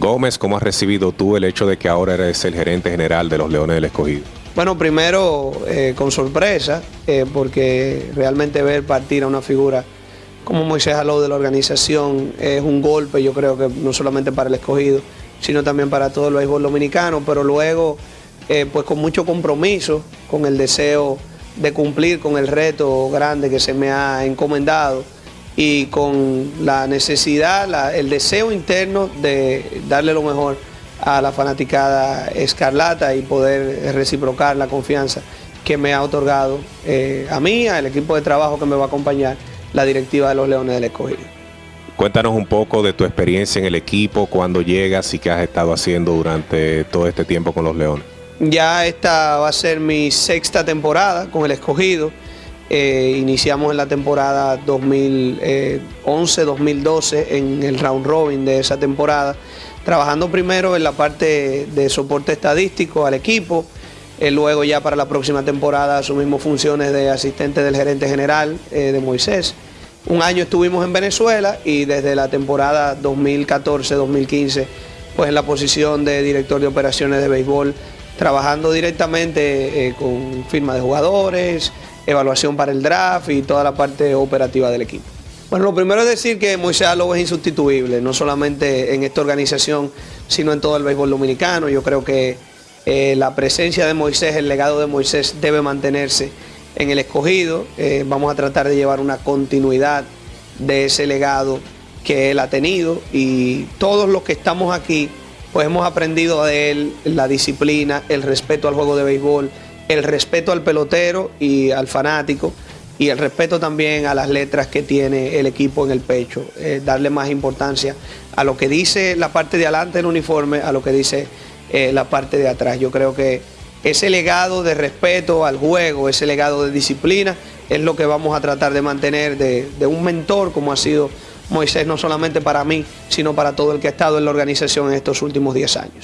Gómez, ¿cómo has recibido tú el hecho de que ahora eres el gerente general de los Leones del Escogido? Bueno, primero eh, con sorpresa, eh, porque realmente ver partir a una figura como Moisés Aló de la organización es un golpe, yo creo que no solamente para el escogido, sino también para todo el béisbol dominicano, pero luego eh, pues con mucho compromiso, con el deseo de cumplir con el reto grande que se me ha encomendado y con la necesidad, el deseo interno de darle lo mejor a la fanaticada escarlata y poder reciprocar la confianza que me ha otorgado eh, a mí, al equipo de trabajo que me va a acompañar, la directiva de los Leones del Escogido. Cuéntanos un poco de tu experiencia en el equipo, cuando llegas y qué has estado haciendo durante todo este tiempo con los Leones. Ya esta va a ser mi sexta temporada con el Escogido. Eh, iniciamos en la temporada 2011-2012 en el round robin de esa temporada, trabajando primero en la parte de soporte estadístico al equipo, eh, luego ya para la próxima temporada asumimos funciones de asistente del gerente general eh, de Moisés. Un año estuvimos en Venezuela y desde la temporada 2014-2015 pues en la posición de director de operaciones de béisbol, trabajando directamente con firma de jugadores, evaluación para el draft y toda la parte operativa del equipo. Bueno, lo primero es decir que Moisés Aló es insustituible, no solamente en esta organización, sino en todo el béisbol dominicano. Yo creo que eh, la presencia de Moisés, el legado de Moisés debe mantenerse en el escogido. Eh, vamos a tratar de llevar una continuidad de ese legado que él ha tenido y todos los que estamos aquí, pues hemos aprendido de él la disciplina, el respeto al juego de béisbol, el respeto al pelotero y al fanático y el respeto también a las letras que tiene el equipo en el pecho, eh, darle más importancia a lo que dice la parte de adelante del uniforme, a lo que dice eh, la parte de atrás. Yo creo que ese legado de respeto al juego, ese legado de disciplina, es lo que vamos a tratar de mantener de, de un mentor como ha sido Moisés, no solamente para mí, sino para todo el que ha estado en la organización en estos últimos 10 años.